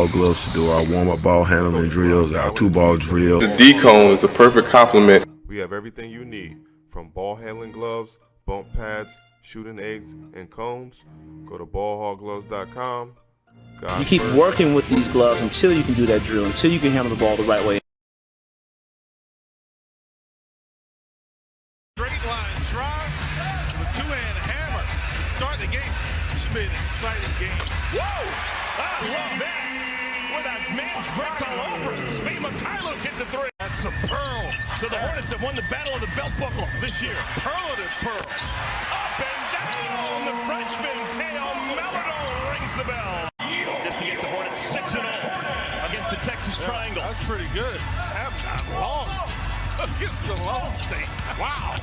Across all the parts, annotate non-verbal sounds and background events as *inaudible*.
ball gloves to do our warm-up ball handling drills, our two-ball drill. The D-cone is a perfect complement. We have everything you need, from ball handling gloves, bump pads, shooting eggs, and cones. Go to ballhawgloves.com. You keep working with these gloves until you can do that drill, until you can handle the ball the right way. Straight line drive, the two-hand hammer to start the game. Should be an exciting game. Whoa! I love that. With a man's wrecked all over it. Svi Mykhailiuk hits a three. That's a pearl. So the Hornets have won the battle of the belt buckle this year. Pearl to pearl. Up and down. The Frenchman, Theo Maledon, rings the bell. Just to get the Hornets 6 0 against the Texas Triangle. That's pretty good. Halftime lost *laughs* against the Lone State. Wow.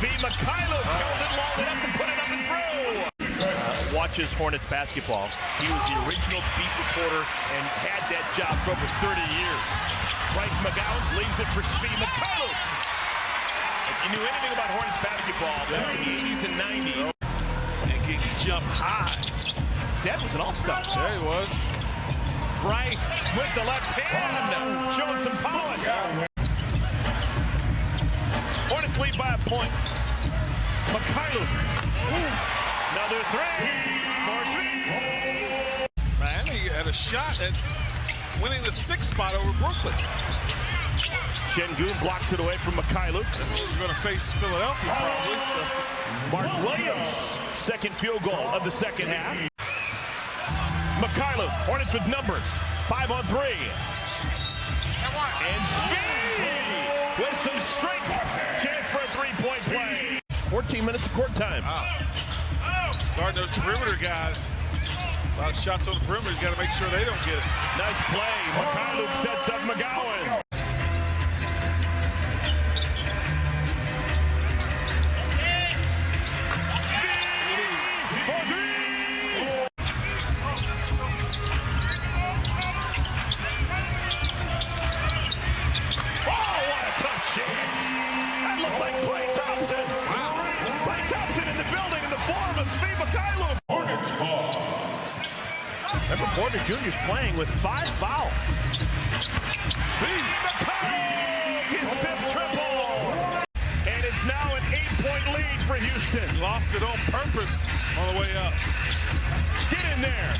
Svi Mykhailiuk held it long enough to put it up and through. Uh, watches Hornets basketball. He was the original beat reporter and had that job for over 30 years. Bryce McGowens leaves it for Svi Mykhailiuk. If you knew anything about Hornets basketball back in the 80s and 90s, And can jump high? Dad was an all-star. There he was. Bryce with the left hand, showing some polish. Hornets lead by a point. Mykhailiuk. Another three. More three. Man, he had a shot at winning the sixth spot over Brooklyn. Sengun blocks it away from Mykhailiuk. He's going to face Philadelphia probably. So. Mark Williams, second field goal of the second half. Mykhailiuk, Hornets with numbers. Five on three. And speed with some strength. Chance for a three-point play. 14 minutes of court time. Wow. He's guarding those perimeter guys. A lot of shots on the perimeter. He's got to make sure they don't get it. Nice play. Mykhailiuk sets up McGowan. Remember, Porter Jr.'s playing with five fouls. Mykhailiuk, his fifth triple. And it's now an eight-point lead for Houston. Lost it on purpose on the way up. Get in there.